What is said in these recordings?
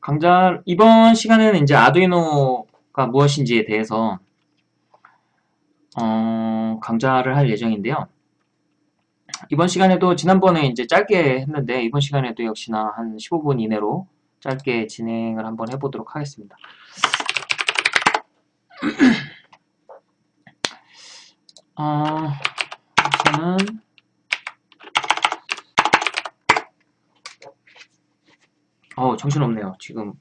강좌 이번 시간에는 이제 아두이노가 무엇인지에 대해서 어, 강좌를 할 예정인데요. 이번 시간에도 지난번에 이제 짧게 했는데 이번 시간에도 역시나 한 15분 이내로 짧게 진행을 한번 해보도록 하겠습니다. 어, 우선은 어 정신없네요. 지금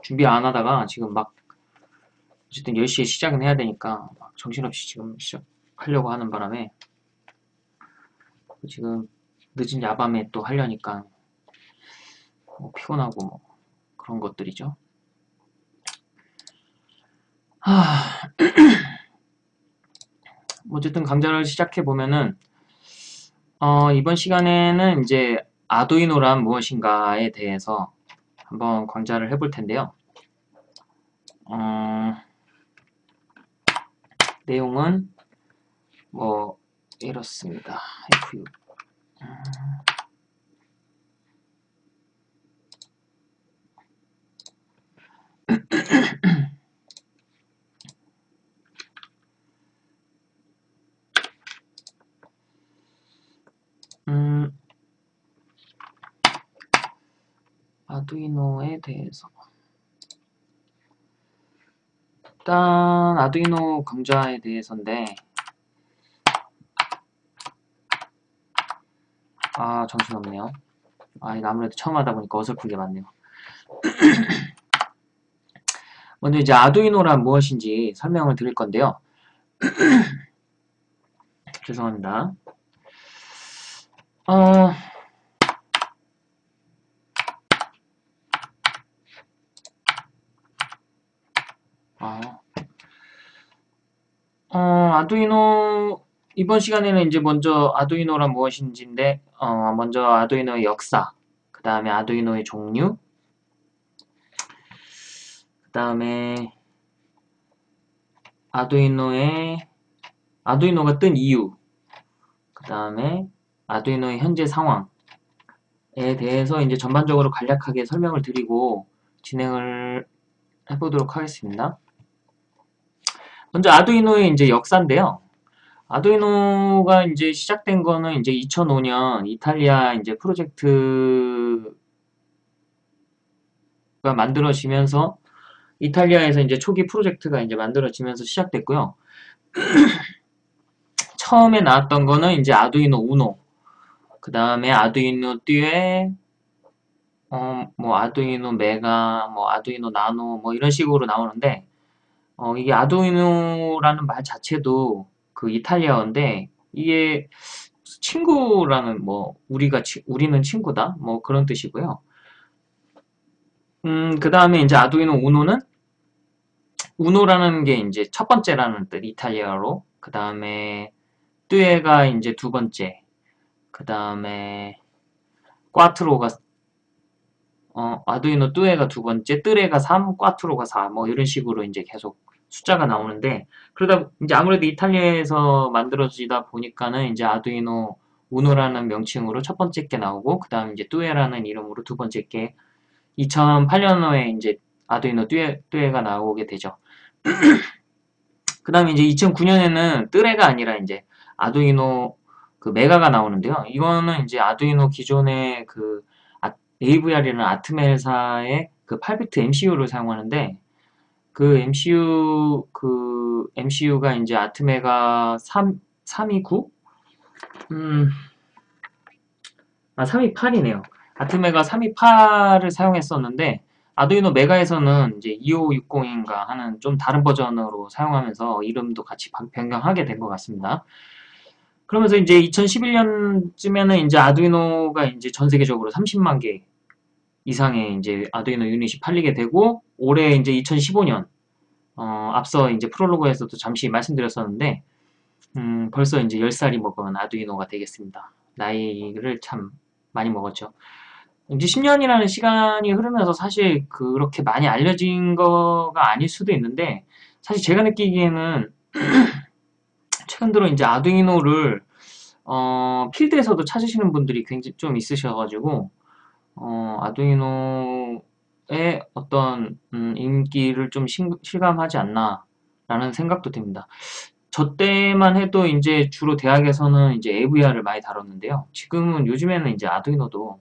준비 안 하다가 지금 막 어쨌든 10시에 시작은 해야 되니까 정신없이 지금 시작하려고 하는 바람에 지금 늦은 야밤에 또 하려니까 뭐 피곤하고 뭐 그런 것들이죠. 하... 어쨌든 강좌를 시작해 보면은 어, 이번 시간에는 이제 아두이노란 무엇인가에 대해서 한번 강좌를 해볼 텐데요. 어, 내용은 뭐 이렇습니다. F6 음, 아두이노에 대해서. 일단 아두이노 강좌에 대해서인데 아 정신없네요. 아 아무래도 처음 하다 보니까 어설픈 게 많네요. 먼저 이제 아두이노란 무엇인지 설명을 드릴 건데요. 죄송합니다. 어... 아, 어, 아두이노 이번 시간에는 이제 먼저 아두이노란 무엇인지인데 어, 먼저 아두이노의 역사 그 다음에 아두이노의 종류 그 다음에 아두이노의 아두이노가 뜬 이유 그 다음에 아두이노의 현재 상황에 대해서 이제 전반적으로 간략하게 설명을 드리고 진행을 해보도록 하겠습니다. 먼저 아두이노의 이제 역사인데요. 아두이노가 이제 시작된 거는 이제 2005년 이탈리아 이제 프로젝트가 만들어지면서 이탈리아에서 이제 초기 프로젝트가 이제 만들어지면서 시작됐고요. 처음에 나왔던 거는 이제 아두이노 우노, 그 다음에 아두이노 듀에, 어, 뭐 아두이노 메가, 뭐 아두이노 나노, 뭐 이런 식으로 나오는데 어, 이게 아두이노라는 말 자체도 그 이탈리아어인데 이게 친구라는 뭐 우리가 치, 우리는 친구다? 뭐 그런 뜻이고요. 음, 그 다음에 이제 아두이노 우노는? 우노라는 게 이제 첫 번째라는 뜻 이탈리아로. 그 다음에 뚜에가 이제 두 번째. 그 다음에 꽈트로가 어, 아두이노 뚜에가 두 번째, 뜨레가 3, 꽈트로가 4, 뭐 이런 식으로 이제 계속 숫자가 나오는데 그러다 이제 아무래도 이탈리아에서 만들어지다 보니까는 이제 아두이노 우노라는 명칭으로 첫 번째 게 나오고 그 다음 이제 뚜에라는 이름으로 두 번째 게 2008년도에 이제 아두이노 뚜에, 뚜에가 나오게 되죠. 그 다음에 이제 2009년에는 뜨레가 아니라 이제 아두이노 그 메가가 나오는데요. 이거는 이제 아두이노 기존의 그 AVR이라는 아트멜사의 그 8비트 MCU를 사용하는데 그 MCU 그 MCU가 이제 아트메가 3 329 음. 아 328이네요. 아트메가 328을 사용했었는데 아두이노 메가에서는 이제 2560인가 하는 좀 다른 버전으로 사용하면서 이름도 같이 변경하게 된 것 같습니다. 그러면서 이제 2011년쯤에는 이제 아두이노가 이제 전 세계적으로 30만 개 이상의 이제 아두이노 유닛이 팔리게 되고 올해 이제 2015년 어, 앞서 이제 프롤로그에서도 잠시 말씀드렸었는데 음, 벌써 이제 10살이 먹은 아두이노가 되겠습니다. 나이를 참 많이 먹었죠. 이제 10년이라는 시간이 흐르면서 사실 그렇게 많이 알려진 거가 아닐 수도 있는데 사실 제가 느끼기에는 최근 들어 이제 아두이노를 어, 필드에서도 찾으시는 분들이 굉장히 좀 있으셔가지고 어, 아두이노 어떤 음, 인기를 좀 실감하지 않나 라는 생각도 듭니다. 저 때만 해도 이제 주로 대학에서는 이제 AVR을 많이 다뤘는데요. 지금은 요즘에는 이제 아두이노도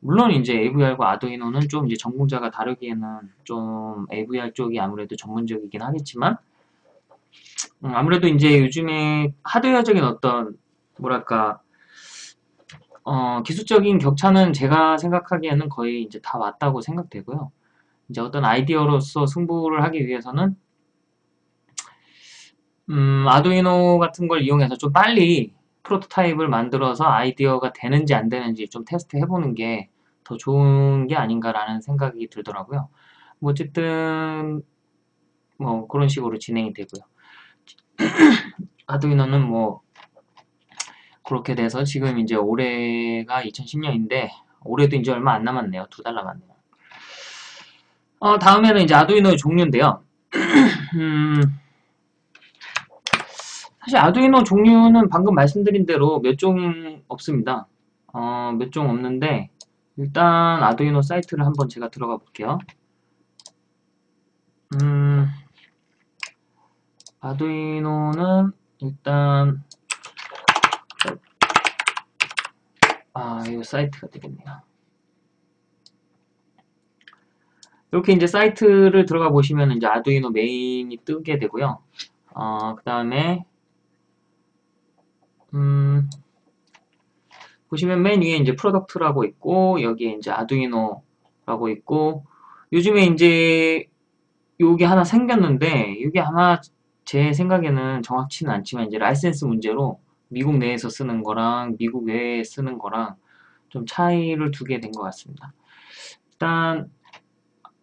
물론 이제 AVR과 아두이노는 좀 이제 전공자가 다루기에는 좀 AVR 쪽이 아무래도 전문적이긴 하겠지만 음, 아무래도 이제 요즘에 하드웨어적인 어떤 뭐랄까 어, 기술적인 격차는 제가 생각하기에는 거의 이제 다 왔다고 생각되고요. 이제 어떤 아이디어로서 승부를 하기 위해서는 음, 아두이노 같은 걸 이용해서 좀 빨리 프로토타입을 만들어서 아이디어가 되는지 안 되는지 좀 테스트 해보는 게 더 좋은 게 아닌가라는 생각이 들더라고요. 뭐 어쨌든 뭐 그런 식으로 진행이 되고요. 아두이노는 뭐 그렇게 돼서 지금 이제 올해가 2010년인데 올해도 이제 얼마 안 남았네요. 두 달 남았네요. 어, 다음에는 이제 아두이노의 종류인데요. 음, 사실 아두이노 종류는 방금 말씀드린 대로 몇 종 없습니다. 어, 몇 종 없는데 일단 아두이노 사이트를 한번 제가 들어가 볼게요. 음, 아두이노는 일단 아, 이 사이트가 되겠네요. 이렇게 이제 사이트를 들어가 보시면 이제 아두이노 메인이 뜨게 되고요. 어, 그 다음에 음, 보시면 맨 위에 이제 product라고 있고 여기에 이제 아두이노라고 있고 요즘에 이제 요게 하나 생겼는데 이게 아마 제 생각에는 정확치는 않지만 이제 라이센스 문제로 미국 내에서 쓰는 거랑 미국 외에 쓰는 거랑 좀 차이를 두게 된 것 같습니다. 일단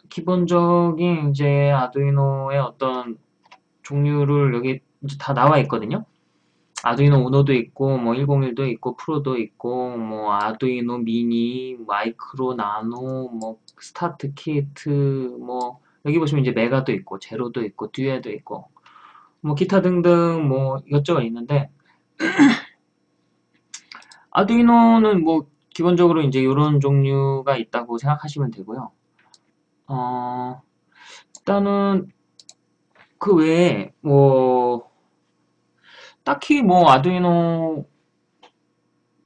기본적인 이제 아두이노의 어떤 종류를 여기 다 나와 있거든요. 아두이노 우노도 있고 뭐 101도 있고 프로도 있고 뭐 아두이노 미니, 마이크로, 나노, 뭐 스타트 키트 뭐 여기 보시면 이제 메가도 있고 제로도 있고 듀에도 있고 뭐 기타 등등 뭐 이것저것 있는데 아두이노는 뭐 기본적으로 이제 이런 종류가 있다고 생각하시면 되고요. 어, 일단은 그 외에 뭐 딱히 뭐 아두이노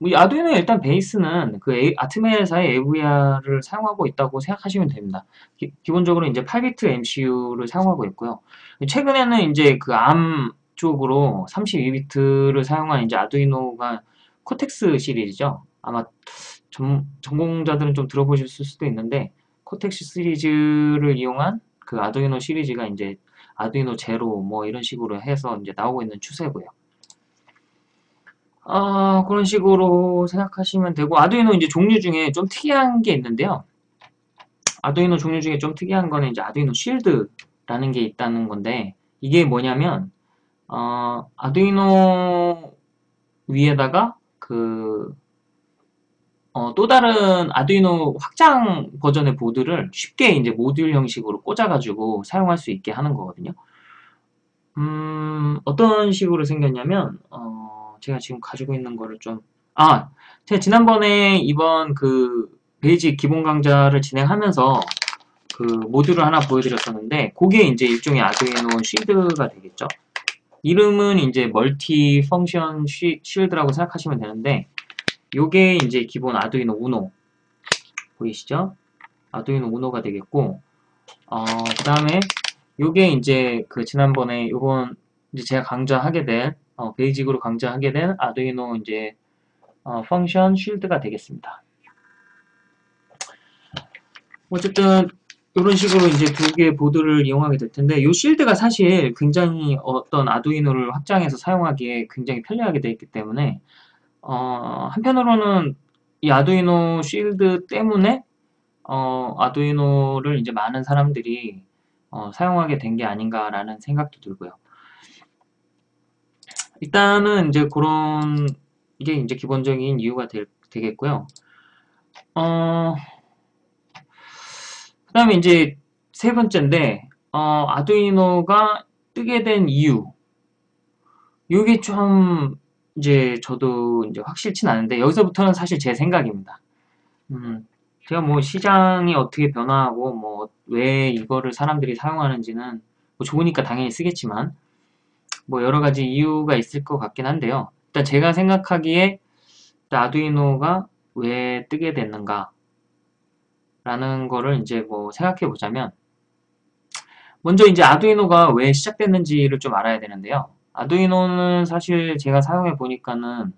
뭐 아두이노 일단 베이스는 그 아트메사의 AVR을 사용하고 있다고 생각하시면 됩니다. 기, 본적으로 이제 8비트 MCU를 사용하고 있고요. 최근에는 이제 그 ARM 쪽으로 32비트를 사용한 이제 아두이노가 Cortex 시리즈죠. 아마 전, 전공자들은 좀 들어보실 수도 있는데 Cortex 시리즈를 이용한 그 아두이노 시리즈가 이제 아두이노 제로 뭐 이런 식으로 해서 이제 나오고 있는 추세고요. 어, 그런 식으로 생각하시면 되고 아두이노 이제 종류 중에 좀 특이한 게 있는데요. 아두이노 종류 중에 좀 특이한 거는 이제 아두이노 쉴드라는 게 있다는 건데 이게 뭐냐면 어, 아두이노 위에다가 그 어, 또 다른 아두이노 확장 버전의 보드를 쉽게 이제 모듈 형식으로 꽂아가지고 사용할 수 있게 하는 거거든요. 음, 어떤 식으로 생겼냐면, 어, 제가 지금 가지고 있는 거를 좀, 아, 제가 지난번에 이번 그 basic 기본 강좌를 진행하면서 그 모듈을 하나 보여드렸었는데, 그게 이제 일종의 아두이노 shield가 되겠죠. 이름은 이제 multi function shield라고 생각하시면 되는데, 요게 이제 기본 아두이노 우노 보이시죠? 아두이노 우노가 되겠고 어, 그 다음에 요게 이제 그 지난번에 요번 이제 제가 강좌하게 된 어, basic으로 강좌하게 된 아두이노 이제 어, 펑션 쉴드가 되겠습니다. 어쨌든 이런 식으로 이제 두 개의 보드를 이용하게 될 텐데 이 쉴드가 사실 굉장히 어떤 아두이노를 확장해서 사용하기에 굉장히 편리하게 되어 있기 때문에 어, 한편으로는 이 아두이노 쉴드 때문에 어, 아두이노를 이제 많은 사람들이 어, 사용하게 된 게 아닌가라는 생각도 들고요. 일단은 이제 그런 게 이제 기본적인 이유가 될, 되겠고요. 어, 그 다음에 이제 세 번째인데, 어, 아두이노가 뜨게 된 이유. 이게 좀 이제 저도 이제 확실치는 않은데 여기서부터는 사실 제 생각입니다. 음, 제가 뭐 시장이 어떻게 변화하고 뭐 왜 이거를 사람들이 사용하는지는 뭐 좋으니까 당연히 쓰겠지만 뭐 여러 가지 이유가 있을 것 같긴 한데요. 일단 제가 생각하기에 아두이노가 왜 뜨게 됐는가 라는 거를 이제 뭐 생각해 보자면 먼저 이제 아두이노가 왜 시작됐는지를 좀 알아야 되는데요. 아두이노는 사실 제가 사용해 보니까는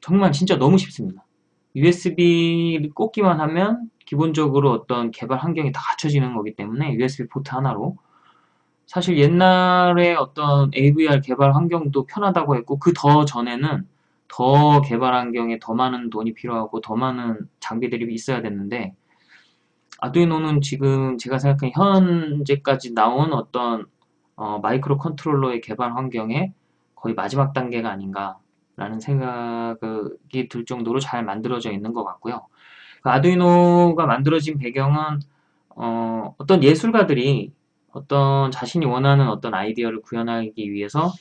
정말 진짜 너무 쉽습니다. USB를 꽂기만 하면 기본적으로 어떤 개발 환경이 다 갖춰지는 거기 때문에 USB 포트 하나로 사실 옛날에 어떤 AVR 개발 환경도 편하다고 했고 그 더 전에는 더 개발 환경에 더 많은 돈이 필요하고 더 많은 장비들이 있어야 됐는데 아두이노는 지금 제가 생각하는 현재까지 나온 어떤 어, micro controller의 개발 환경에 거의 마지막 단계가 아닌가 라는 생각이 들 정도로 잘 만들어져 있는 것 같고요. 그 아두이노가 만들어진 배경은 어, 어떤 예술가들이 어떤 자신이 원하는 어떤 아이디어를 구현하기 위해서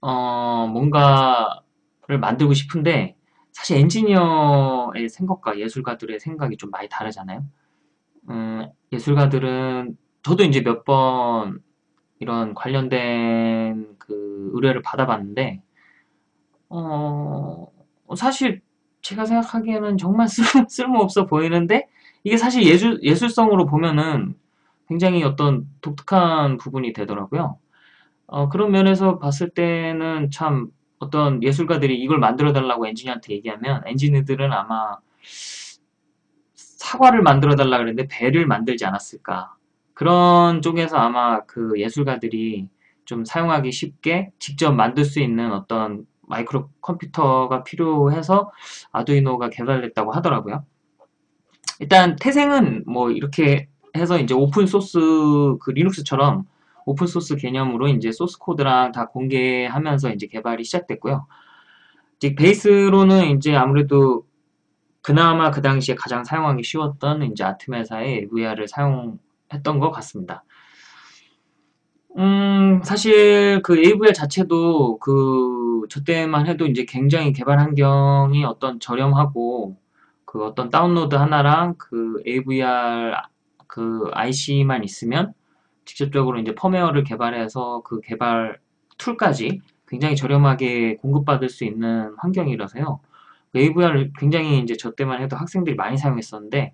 어, 뭔가를 만들고 싶은데 사실 엔지니어의 생각과 예술가들의 생각이 좀 많이 다르잖아요. 음, 예술가들은 저도 이제 몇 번 이런 관련된 그 의뢰를 받아봤는데 어, 사실 제가 생각하기에는 정말 쓸, 쓸모없어 보이는데 이게 사실 예술, 예술성으로 보면은 굉장히 어떤 독특한 부분이 되더라고요. 어, 그런 면에서 봤을 때는 참 어떤 예술가들이 이걸 만들어 달라고 엔지니어한테 얘기하면 엔지니어들은 아마 사과를 만들어 달라 그랬는데 배를 만들지 않았을까. 그런 쪽에서 아마 그 예술가들이 좀 사용하기 쉽게 직접 만들 수 있는 어떤 마이크로 컴퓨터가 필요해서 아두이노가 개발됐다고 하더라고요. 일단 태생은 뭐 이렇게 해서 이제 오픈 소스 그 리눅스처럼 오픈 소스 개념으로 이제 소스 코드랑 다 공개하면서 이제 개발이 시작됐고요. 이제 베이스로는 이제 아무래도 그나마 그 당시에 가장 사용하기 쉬웠던 이제 Atmel사의 AVR을 사용했던 것 같습니다. 음, 사실 그 AVR 자체도 그 저 때만 해도 이제 굉장히 개발 환경이 어떤 저렴하고 그 어떤 다운로드 하나랑 그 AVR 그 IC만 있으면 직접적으로 이제 펌웨어를 개발해서 그 개발 툴까지 굉장히 저렴하게 공급받을 수 있는 환경이라서요. AVR을 굉장히 이제 저 때만 해도 학생들이 많이 사용했었는데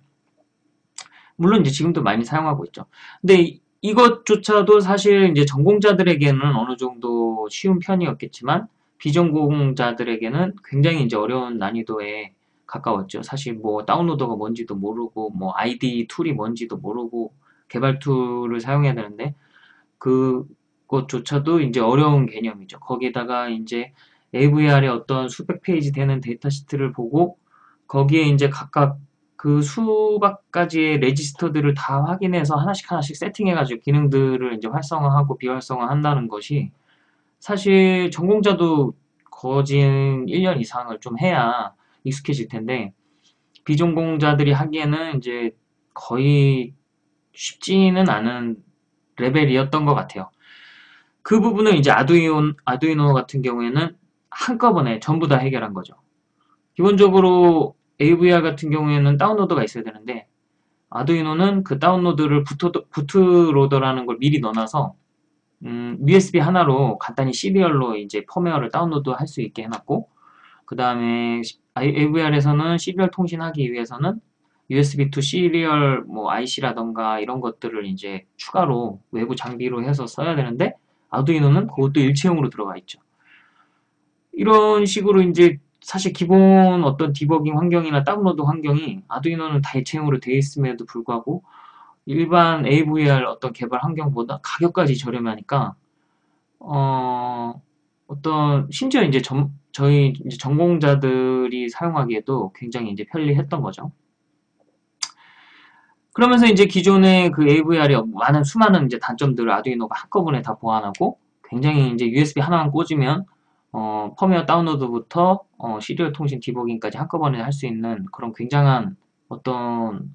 물론 이제 지금도 많이 사용하고 있죠. 근데 이것조차도 사실 이제 전공자들에게는 어느 정도 쉬운 편이었겠지만 비전공자들에게는 굉장히 이제 어려운 난이도에 가까웠죠. 사실 뭐 downloader가 뭔지도 모르고 뭐 IDE tool이 뭔지도 모르고 개발 툴을 사용해야 되는데 그것조차도 이제 어려운 개념이죠. 거기에다가 이제 AVR의 어떤 수백 페이지 되는 data sheet를 보고 거기에 이제 각각 그 수백 가지의 레지스터들을 다 확인해서 하나씩 하나씩 세팅해가지고 기능들을 이제 활성화하고 비활성화 한다는 것이 사실 전공자도 거진 1년 이상을 좀 해야 익숙해질 텐데 비전공자들이 하기에는 이제 거의 쉽지는 않은 레벨이었던 것 같아요. 그 부분을 이제 아두이노, 아두이노 같은 경우에는 한꺼번에 전부 다 해결한 거죠. 기본적으로 AVR 같은 경우에는 다운로더가 있어야 되는데 아두이노는 그 다운로드를 부트, 부트로더라는 걸 미리 넣어놔서 음, USB 하나로 간단히 serial로 이제 펌웨어를 다운로드 할 수 있게 해놨고 그 다음에 AVR에서는 serial 통신하기 위해서는 USB to serial 뭐 IC라던가 이런 것들을 이제 추가로 외부 장비로 해서 써야 되는데 아두이노는 그것도 일체형으로 들어가 있죠. 이런 식으로 이제 사실 기본 어떤 디버깅 환경이나 다운로드 환경이 아두이노는 다 일체형으로 되어 있음에도 불구하고 일반 AVR 어떤 개발 환경보다 가격까지 저렴하니까 어, 어떤 심지어 이제 점, 저희 이제 전공자들이 사용하기에도 굉장히 이제 편리했던 거죠. 그러면서 이제 기존의 그 AVR의 많은 수많은 이제 단점들을 아두이노가 한꺼번에 다 보완하고 굉장히 이제 USB 하나만 꽂으면 어, 펌웨어 다운로드부터 어, 시리얼 통신 디버깅까지 한꺼번에 할 수 있는 그런 굉장한 어떤,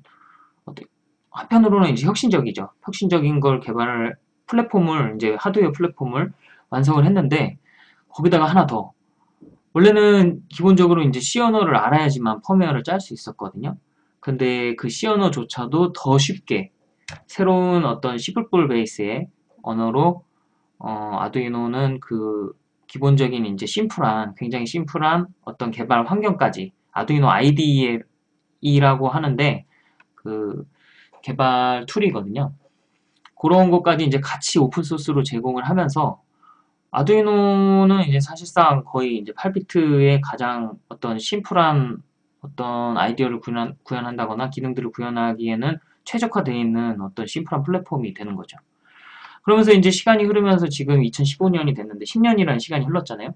어떤 한편으로는 이제 혁신적이죠. 혁신적인 걸 개발을 플랫폼을 이제 하드웨어 플랫폼을 완성을 했는데 거기다가 하나 더 원래는 기본적으로 이제 C 언어를 알아야지만 펌웨어를 짤 수 있었거든요. 근데 그 C 언어조차도 더 쉽게 새로운 어떤 C++ 베이스의 언어로 어, 아두이노는 그 기본적인 이제 심플한 굉장히 심플한 어떤 개발 환경까지 아두이노 IDE라고 하는데 그 개발 툴이거든요. 그런 것까지 이제 같이 오픈 소스로 제공을 하면서 아두이노는 이제 사실상 거의 이제 8비트의 가장 어떤 심플한 어떤 아이디어를 구현, 구현한다거나 기능들을 구현하기에는 최적화되어 있는 어떤 심플한 플랫폼이 되는 거죠. 그러면서 이제 시간이 흐르면서 지금 2015년이 됐는데 10년이라는 시간이 흘렀잖아요.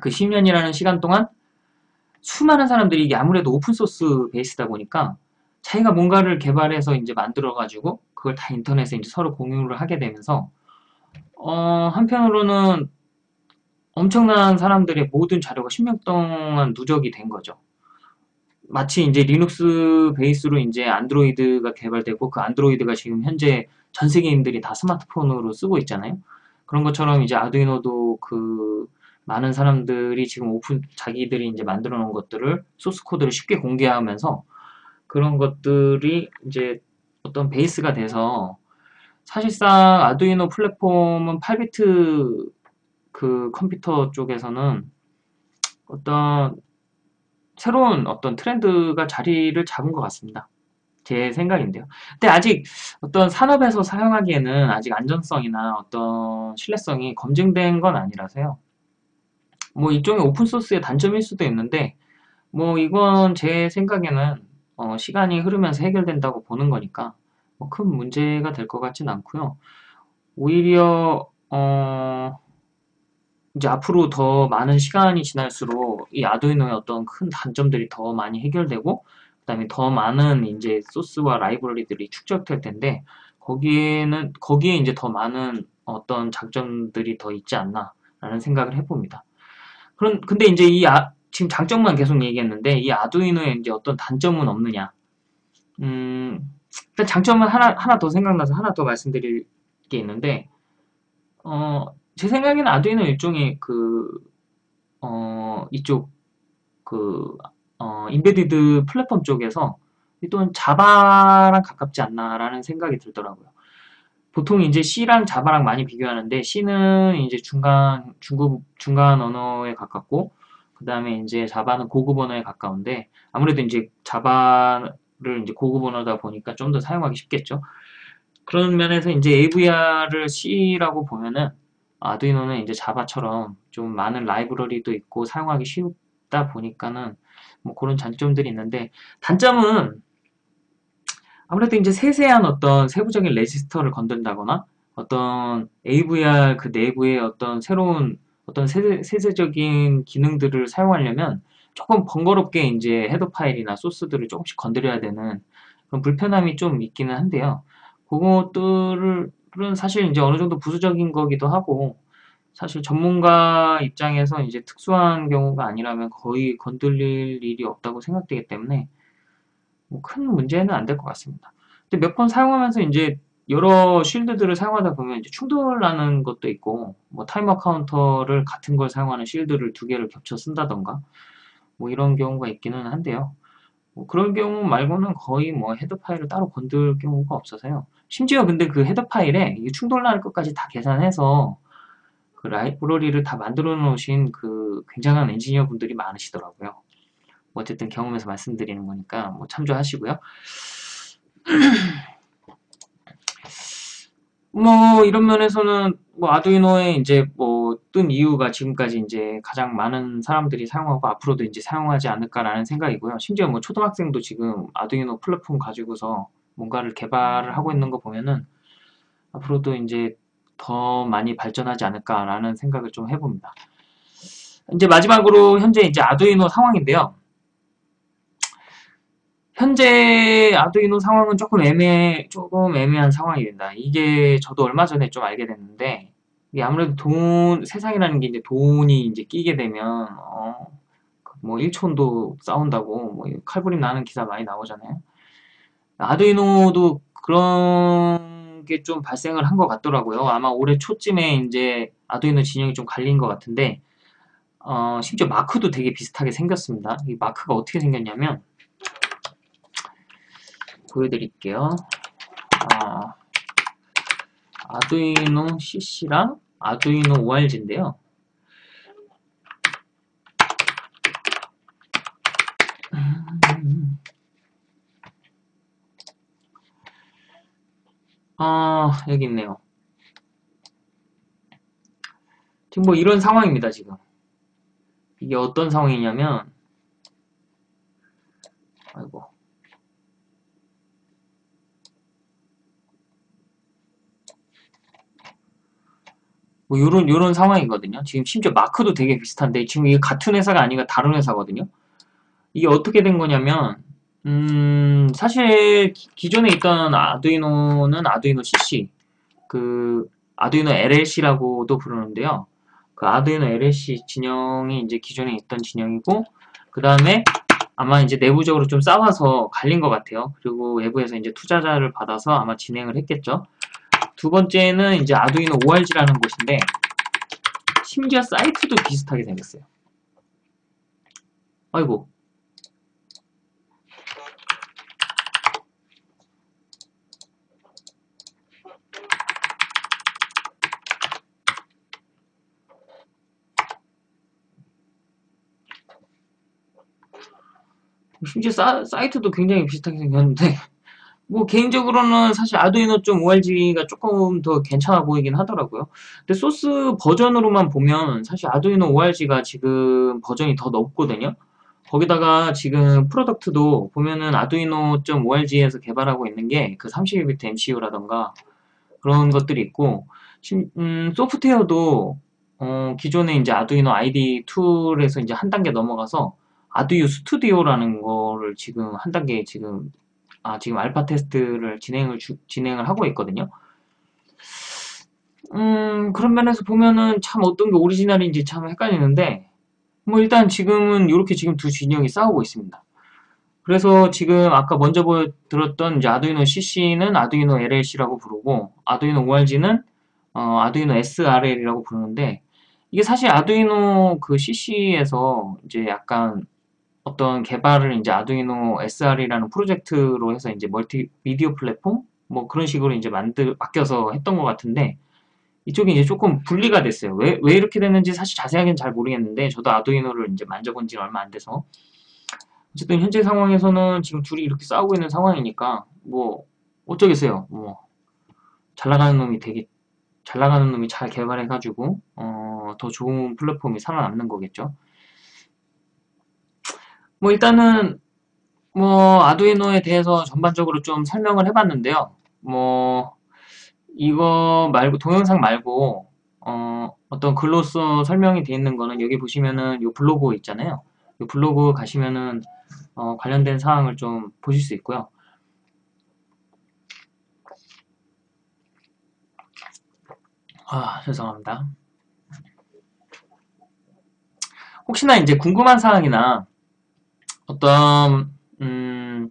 그 10년이라는 시간 동안 수많은 사람들이 이게 아무래도 오픈소스 베이스다 보니까 자기가 뭔가를 개발해서 이제 만들어가지고 그걸 다 인터넷에 이제 서로 공유를 하게 되면서 어, 한편으로는 엄청난 사람들의 모든 자료가 10년 동안 누적이 된 거죠. 마치 이제 리눅스 베이스로 이제 안드로이드가 개발되고 그 안드로이드가 지금 현재 전 세계인들이 다 스마트폰으로 쓰고 있잖아요. 그런 것처럼 이제 아두이노도 그 많은 사람들이 지금 오픈 자기들이 이제 만들어 놓은 것들을 소스 코드를 쉽게 공개하면서 그런 것들이 이제 어떤 베이스가 돼서 사실상 아두이노 플랫폼은 8비트 그 컴퓨터 쪽에서는 어떤 새로운 어떤 트렌드가 자리를 잡은 것 같습니다. 제 생각인데요. 근데 아직 어떤 산업에서 사용하기에는 아직 안전성이나 어떤 신뢰성이 검증된 건 아니라서요. 뭐 일종의 오픈소스의 단점일 수도 있는데 뭐 이건 제 생각에는 어 시간이 흐르면서 해결된다고 보는 거니까 뭐 큰 문제가 될 것 같진 않고요. 오히려 어 이제 앞으로 더 많은 시간이 지날수록 이 아두이노의 어떤 큰 단점들이 더 많이 해결되고 그 다음에 더 많은 이제 소스와 라이브러리들이 축적될 텐데 거기에는 거기에 이제 더 많은 어떤 장점들이 더 있지 않나 라는 생각을 해봅니다. 그런 근데 이제 이 아, 지금 장점만 계속 얘기했는데 이 아두이노에 이제 어떤 단점은 없느냐? 음, 일단 장점은 하나 하나 더 생각나서 하나 더 말씀드릴 게 있는데 어, 제 생각에는 아두이노 일종의 그 어, 이쪽 그 어, 인베디드 플랫폼 쪽에서 또는 자바랑 가깝지 않나라는 생각이 들더라고요. 보통 이제 C랑 자바랑 많이 비교하는데 C는 이제 중간 중급 중간 언어에 가깝고 그 다음에 이제 자바는 고급 언어에 가까운데 아무래도 이제 자바를 이제 고급 언어다 보니까 좀 더 사용하기 쉽겠죠. 그런 면에서 이제 AVR을 C라고 보면은 아두이노는 이제 자바처럼 좀 많은 라이브러리도 있고 사용하기 쉽다 보니까는 뭐 그런 장점들이 있는데 단점은 아무래도 이제 세세한 어떤 세부적인 레지스터를 건든다거나 어떤 AVR 그 내부의 어떤 새로운 어떤 세세, 세세적인 기능들을 사용하려면 조금 번거롭게 이제 헤더 파일이나 소스들을 조금씩 건드려야 되는 그런 불편함이 좀 있기는 한데요. 그것들 은 사실 이제 어느 정도 부수적인 거기도 하고 사실 전문가 입장에서 이제 특수한 경우가 아니라면 거의 건들릴 일이 없다고 생각되기 때문에 뭐 큰 문제는 안 될 것 같습니다. 근데 몇 번 사용하면서 이제 여러 shield들을 사용하다 보면 이제 충돌하는 것도 있고 뭐 timer counter를 같은 걸 사용하는 shield를 두 개를 겹쳐 쓴다던가 뭐 이런 경우가 있기는 한데요. 뭐 그런 경우 말고는 거의 뭐 header file을 따로 건들 경우가 없어서요. 심지어 근데 그 header file에 충돌날 것까지 다 계산해서 그 라이브러리를 다 만들어 놓으신 그 굉장한 엔지니어 분들이 많으시더라고요. 뭐 어쨌든 경험에서 말씀드리는 거니까 뭐 참조하시고요. 뭐 이런 면에서는 뭐 아두이노에 이제 뭐 뜬 이유가 지금까지 이제 가장 많은 사람들이 사용하고 앞으로도 이제 사용하지 않을까라는 생각이고요. 심지어 뭐 초등학생도 지금 아두이노 플랫폼 가지고서 뭔가를 개발을 하고 있는 거 보면은 앞으로도 이제 더 많이 발전하지 않을까라는 생각을 좀 해봅니다. 이제 마지막으로 현재 이제 아두이노 상황인데요. 현재 아두이노 상황은 조금 애매, 조금 애매한 상황입니다. 이게 저도 얼마 전에 좀 알게 됐는데, 아무래도 돈, 세상이라는 게 이제 돈이 이제 끼게 되면, 어, 뭐 1촌도 싸운다고, 뭐 칼부림 나는 기사 많이 나오잖아요. 아두이노도 그런 게 좀 발생을 한 것 같더라고요. 아마 올해 초쯤에 이제 아두이노 진영이 좀 갈린 것 같은데, 어, 심지어 마크도 되게 비슷하게 생겼습니다. 이 마크가 어떻게 생겼냐면 보여드릴게요. 아, 아두이노 CC랑 아두이노 ORG인데요. 아, 여기 있네요. 지금 뭐 이런 상황입니다, 지금. 이게 어떤 상황이냐면, 아이고. 뭐 요런 요런 상황이거든요. 지금 심지어 마크도 되게 비슷한데 지금 이게 같은 회사가 아니라 다른 회사거든요. 이게 어떻게 된 거냐면 음 사실 기, 존에 있던 아두이노는 아두이노 CC 그 아두이노 LLC라고도 부르는데요. 그 아두이노 LLC 진영이 이제 기존에 있던 진영이고 그 다음에 아마 이제 내부적으로 좀 싸워서 갈린 것 같아요. 그리고 외부에서 이제 투자자를 받아서 아마 진행을 했겠죠. 두 번째는 이제 아두이노 ORG라는 곳인데 심지어 사이트도 비슷하게 생겼어요. 아이고 심지어 사, 사이트도 굉장히 비슷하게 생겼는데 뭐 개인적으로는 사실 아두이노 점 ORG가 조금 더 괜찮아 보이긴 하더라고요. 근데 소스 버전으로만 보면 사실 아두이노 ORG가 지금 버전이 더 높거든요. 거기다가 지금 product도 보면은 아두이노 .org에서 개발하고 있는 게 그 32비트 MCU라던가 그런 것들이 있고 음, 소프트웨어도 어, 기존에 이제 아두이노 IDE 툴에서 이제 한 단계 넘어가서 아두유 스튜디오라는 거를 지금 한 단계 지금 아, 지금 알파 테스트를 진행을 주, 진행을 하고 있거든요. 음, 그런 면에서 보면은 참 어떤 게 오리지널인지 참 헷갈리는데 뭐 일단 지금은 이렇게 지금 두 진영이 싸우고 있습니다. 그래서 지금 아까 먼저 보여드렸던 이제 아두이노 CC는 아두이노 LLC라고 부르고 아두이노 ORG는 어, 아두이노 SRL이라고 부르는데 이게 사실 아두이노 그 CC에서 이제 약간 어떤 개발을 이제 아두이노 SR이라는 프로젝트로 해서 이제 멀티 미디어 플랫폼 뭐 그런 식으로 이제 만들 맡겨서 했던 것 같은데 이쪽이 이제 조금 분리가 됐어요. 왜, 왜 이렇게 됐는지 사실 자세하게는 잘 모르겠는데 저도 아두이노를 이제 만져본 지는 얼마 안 돼서 어쨌든 현재 상황에서는 지금 둘이 이렇게 싸우고 있는 상황이니까 뭐 어쩌겠어요. 뭐 잘 나가는 놈이 되게 잘 나가는 놈이 잘 개발해가지고 어, 더 좋은 플랫폼이 살아남는 거겠죠. 뭐 일단은 뭐 아두이노에 대해서 전반적으로 좀 설명을 해봤는데요. 뭐 이거 말고 동영상 말고 어, 어떤 글로써 설명이 되어 있는 거는 여기 보시면은 이 블로그 있잖아요. 이 블로그 가시면은 어, 관련된 사항을 좀 보실 수 있고요. 아 죄송합니다. 혹시나 이제 궁금한 사항이나 어떤 음,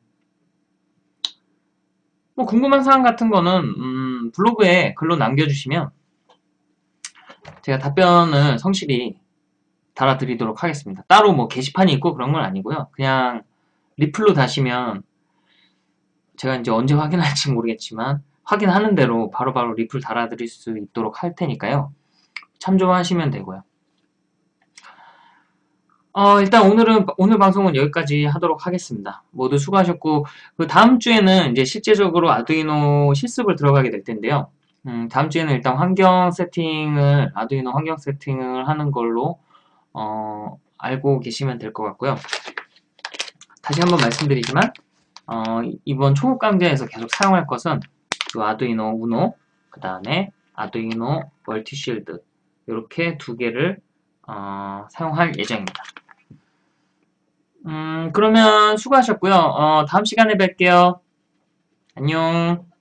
뭐 궁금한 사항 같은 거는 음, 블로그에 글로 남겨주시면 제가 답변을 성실히 달아드리도록 하겠습니다. 따로 뭐 게시판이 있고 그런 건 아니고요. 그냥 리플로 다시면 제가 이제 언제 확인할지 모르겠지만 확인하는 대로 바로바로 바로 리플 달아드릴 수 있도록 할 테니까요. 참조하시면 되고요. 어, 일단 오늘은, 오늘 방송은 여기까지 하도록 하겠습니다. 모두 수고하셨고, 그 다음 주에는 이제 실제적으로 아두이노 실습을 들어가게 될 텐데요. 음, 다음 주에는 일단 환경 세팅을, 아두이노 환경 세팅을 하는 걸로, 어, 알고 계시면 될 것 같고요. 다시 한번 말씀드리지만, 어, 이번 초급 강좌에서 계속 사용할 것은 이 아두이노 우노, 그 다음에 아두이노 멀티쉴드, 이렇게 두 개를 어, 사용할 예정입니다. 음, 그러면 수고하셨고요. 어, 다음 시간에 뵐게요. 안녕.